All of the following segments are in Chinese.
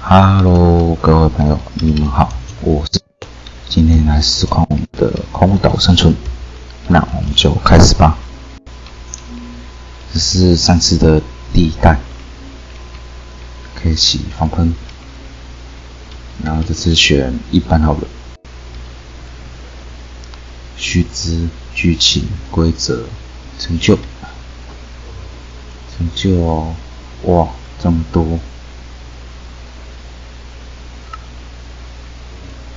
Hello，各位朋友，你们好，我是今天来实况我们的空岛生存，那我们就开始吧。这是上次的第一代，可以起防喷，然后这次选一般好了。须知剧情规则成就，成就哦，哇，这么多。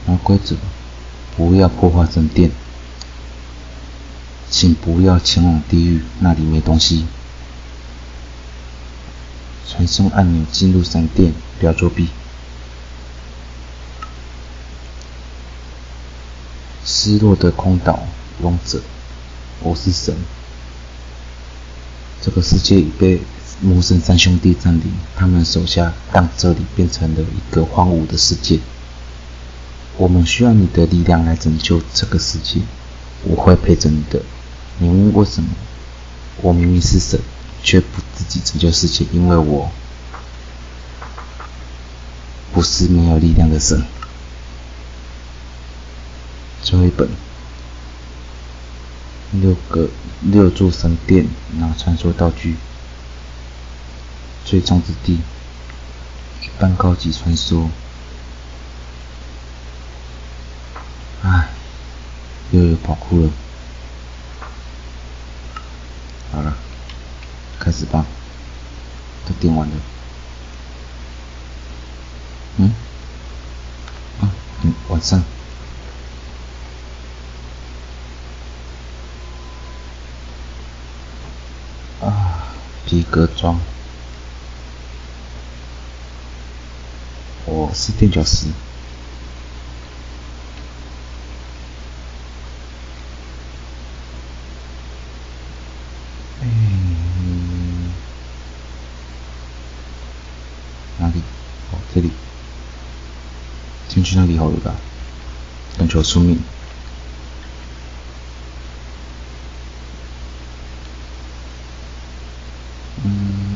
然后规则，不要破坏神殿，请不要前往地狱，那里没东西。传送按钮进入神殿，不要作弊。失落的空岛王者，我是神。这个世界已被魔神三兄弟占领，他们手下让这里变成了一个荒芜的世界。我们需要你的力量来拯救这个世界，我会陪着你的。你问为什么？我明明是神，却不自己拯救世界，因为我不是没有力量的神。最后一本，六个六座神殿，拿传说道具，最终之地，一般高级传说。唉，又有跑酷了。好了，开始吧。都点完了。嗯？啊，嗯，晚上。啊，皮革装。我是垫脚石。这里进去那里好了吧？等求出命。嗯，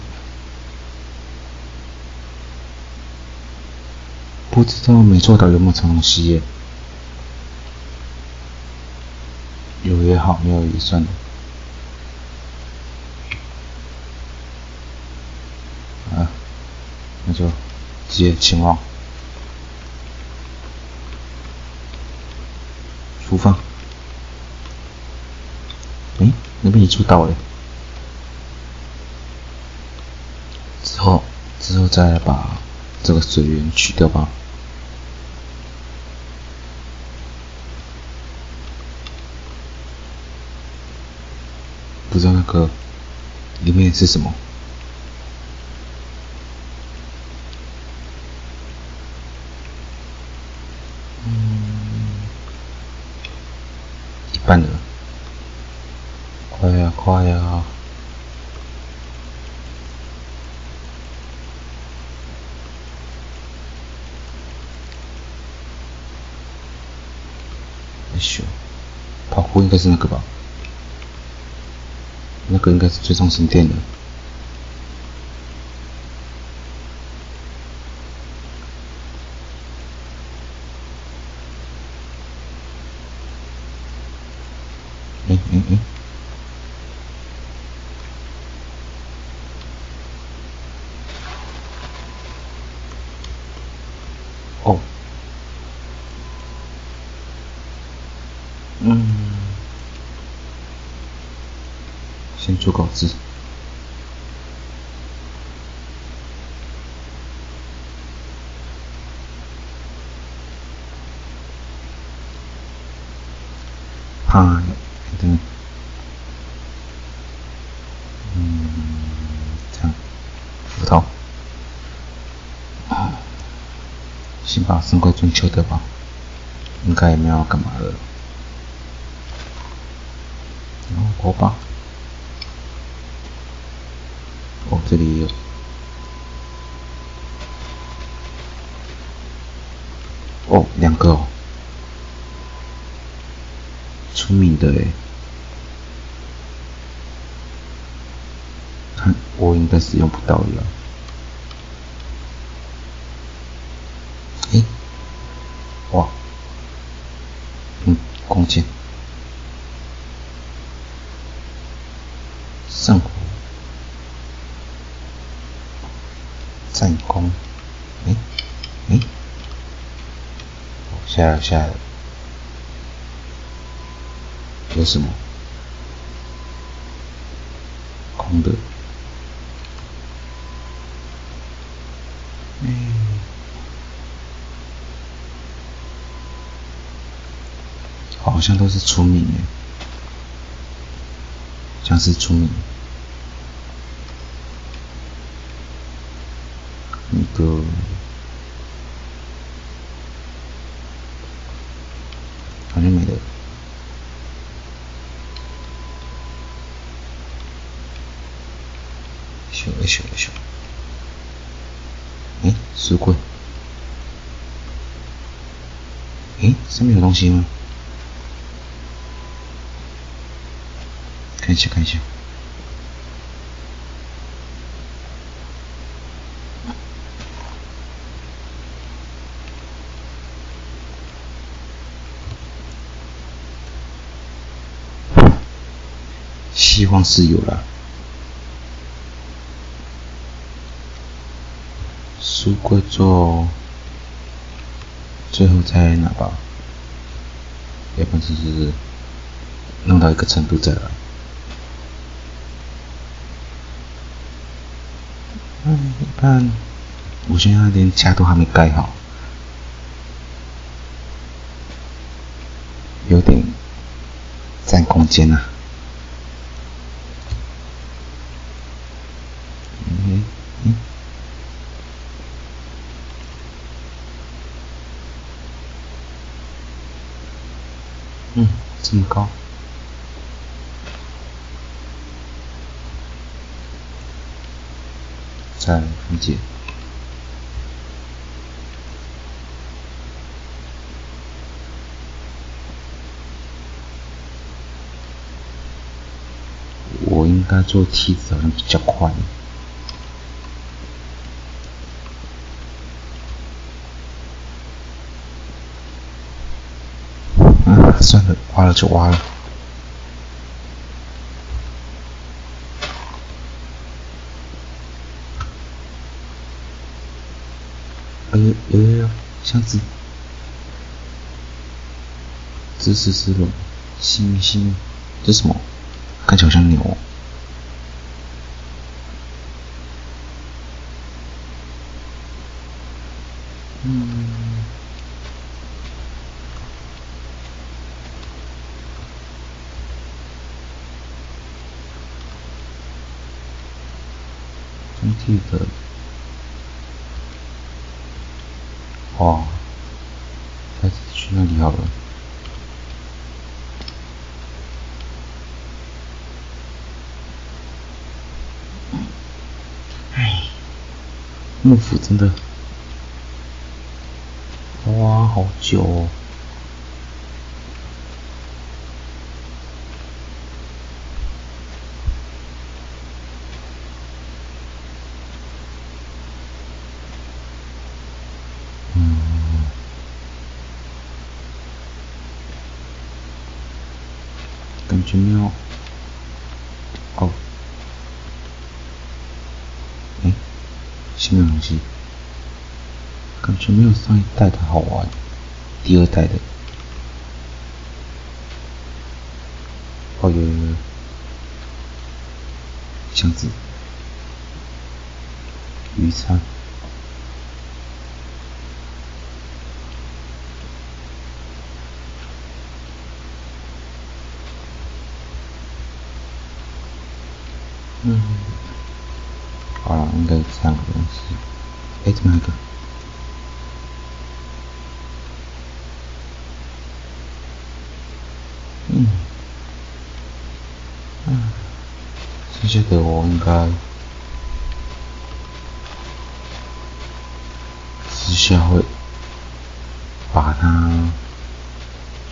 不知道没做到有没有成东西耶？有也好，没有也算了。啊，那就。接前往，出发。哎，那边也出岛了。之后，之后再把这个水源取掉吧。不知道那个里面是什么。快呀快呀！哎咻，跑酷应该是那个吧？那个应该是最终神殿的。嗯嗯嗯。哦。嗯。先做稿子。嗨。嗯，嗯，这样，斧头，先把神龟准求得吧，应该也没有干嘛了，然后火把，这里有哦，两个哦，聪明的哎。看，我应该是用不到了。哎。哇。嗯，空间。上。战弓，哎哎，下来下来，有什么？空的。好像都是出名耶，像是出名，个好像没了，修了修了修，哎，书柜，哎，上面有东西吗？看一下，看一下。希望是有了。书柜做，最后再拿吧。要不就是弄到一个程度再来。嗯，看，我现在连家都还没盖好，有点占空间啊。嗯嗯这么高。再分解。我应该做梯子好像比较快。算了，挖了就挖了。有有有箱子，这是是龙，星星，这什么？看起来像牛。嗯。中体的。哇，下次去那里好了。哎，幕府真的，哇，好久哦。感觉没有，哦，哎，新的东西，感觉没有上一代的好玩，第二代的，哦有有有，箱子，鱼叉。嗯，好了，应该三个东西。哎，怎么一个？嗯，嗯，剩下的我应该私下会把它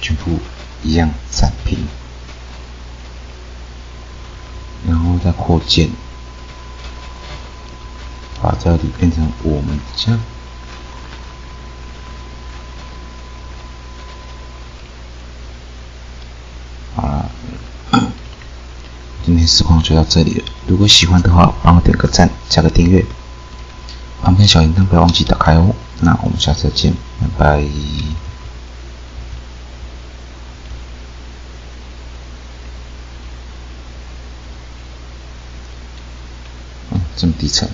全部一样展平。然后再扩建，把这里变成我们家。好了，今天实况就到这里了。如果喜欢的话，帮我点个赞，加个订阅，旁边小铃铛不要忘记打开哦。那我们下次再见，拜拜。嗯，这么低沉。